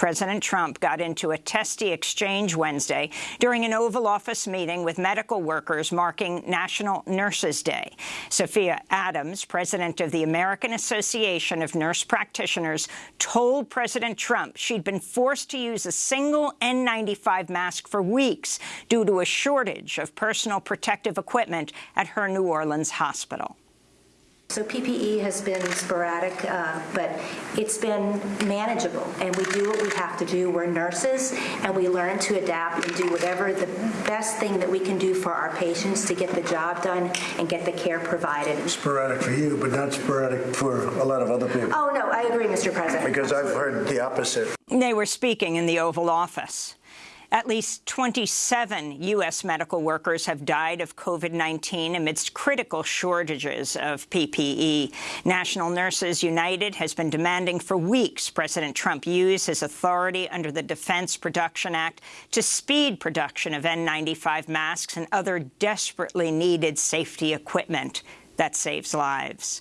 President Trump got into a testy exchange Wednesday during an Oval Office meeting with medical workers marking National Nurses Day. Sophia Adams, president of the American Association of Nurse Practitioners, told President Trump she'd been forced to use a single N95 mask for weeks due to a shortage of personal protective equipment at her New Orleans hospital. So PPE has been sporadic, uh, but it's been manageable, and we do what we have to do. We're nurses, and we learn to adapt and do whatever the best thing that we can do for our patients to get the job done and get the care provided. Sporadic for you, but not sporadic for a lot of other people. Oh, no, I agree, Mr. President. Because I've heard the opposite. They were speaking in the Oval Office. At least 27 U.S. medical workers have died of COVID-19 amidst critical shortages of PPE. National Nurses United has been demanding for weeks President Trump use his authority under the Defense Production Act to speed production of N95 masks and other desperately needed safety equipment that saves lives.